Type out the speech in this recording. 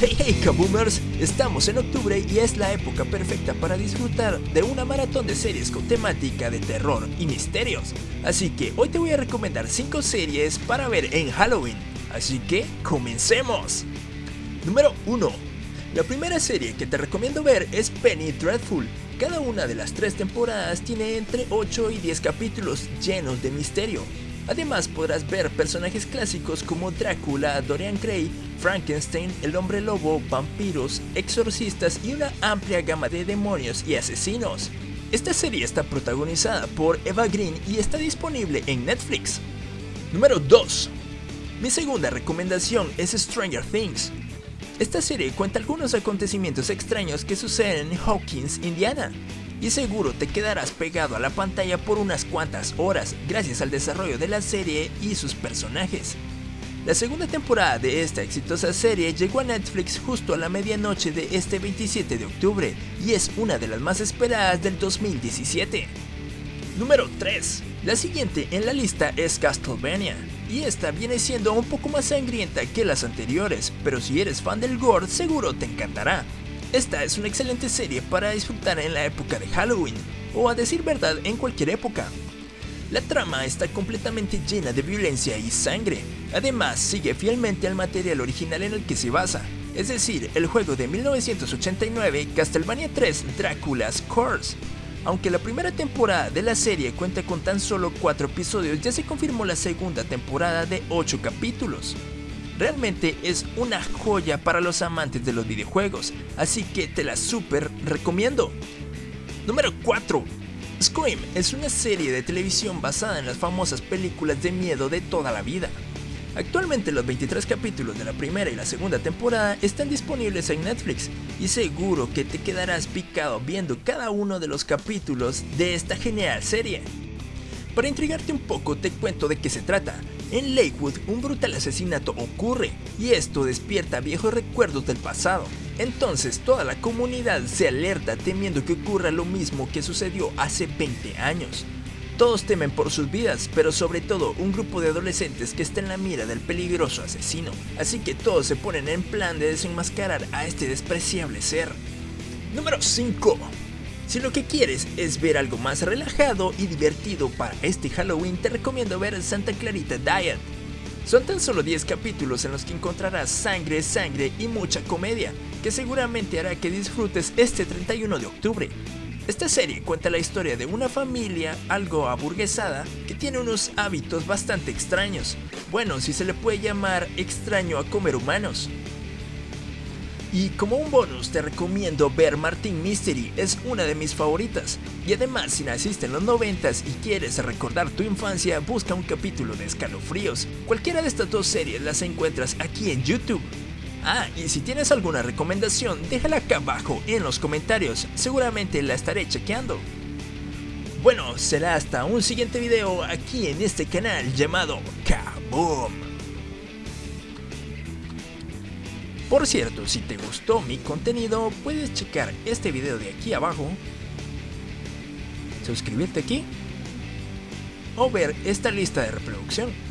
Hey hey Kaboomers, estamos en octubre y es la época perfecta para disfrutar de una maratón de series con temática de terror y misterios. Así que hoy te voy a recomendar 5 series para ver en Halloween. Así que comencemos. Número 1. La primera serie que te recomiendo ver es Penny Dreadful. Cada una de las tres temporadas tiene entre 8 y 10 capítulos llenos de misterio. Además podrás ver personajes clásicos como Drácula, Dorian Gray, Frankenstein, el hombre lobo, vampiros, exorcistas y una amplia gama de demonios y asesinos. Esta serie está protagonizada por Eva Green y está disponible en Netflix. Número 2. Mi segunda recomendación es Stranger Things. Esta serie cuenta algunos acontecimientos extraños que suceden en Hawkins, Indiana, y seguro te quedarás pegado a la pantalla por unas cuantas horas gracias al desarrollo de la serie y sus personajes. La segunda temporada de esta exitosa serie llegó a Netflix justo a la medianoche de este 27 de octubre y es una de las más esperadas del 2017. Número 3. La siguiente en la lista es Castlevania, y esta viene siendo un poco más sangrienta que las anteriores, pero si eres fan del gore seguro te encantará. Esta es una excelente serie para disfrutar en la época de Halloween, o a decir verdad en cualquier época. La trama está completamente llena de violencia y sangre, además sigue fielmente al material original en el que se basa, es decir, el juego de 1989 Castlevania 3 Dracula's Curse. Aunque la primera temporada de la serie cuenta con tan solo 4 episodios, ya se confirmó la segunda temporada de 8 capítulos. Realmente es una joya para los amantes de los videojuegos, así que te la super recomiendo. Número 4. Scream es una serie de televisión basada en las famosas películas de miedo de toda la vida. Actualmente los 23 capítulos de la primera y la segunda temporada están disponibles en Netflix y seguro que te quedarás picado viendo cada uno de los capítulos de esta genial serie. Para intrigarte un poco te cuento de qué se trata. En Lakewood un brutal asesinato ocurre y esto despierta viejos recuerdos del pasado. Entonces toda la comunidad se alerta temiendo que ocurra lo mismo que sucedió hace 20 años. Todos temen por sus vidas, pero sobre todo un grupo de adolescentes que está en la mira del peligroso asesino. Así que todos se ponen en plan de desenmascarar a este despreciable ser. Número 5. Si lo que quieres es ver algo más relajado y divertido para este Halloween, te recomiendo ver Santa Clarita Diet. Son tan solo 10 capítulos en los que encontrarás sangre, sangre y mucha comedia, que seguramente hará que disfrutes este 31 de octubre. Esta serie cuenta la historia de una familia algo aburguesada que tiene unos hábitos bastante extraños. Bueno, si se le puede llamar extraño a comer humanos. Y como un bonus te recomiendo ver Martin Mystery, es una de mis favoritas. Y además si naciste en los 90s y quieres recordar tu infancia, busca un capítulo de escalofríos. Cualquiera de estas dos series las encuentras aquí en YouTube. Ah, y si tienes alguna recomendación, déjala acá abajo en los comentarios, seguramente la estaré chequeando. Bueno, será hasta un siguiente video aquí en este canal llamado Kaboom. Por cierto, si te gustó mi contenido, puedes checar este video de aquí abajo, suscribirte aquí o ver esta lista de reproducción.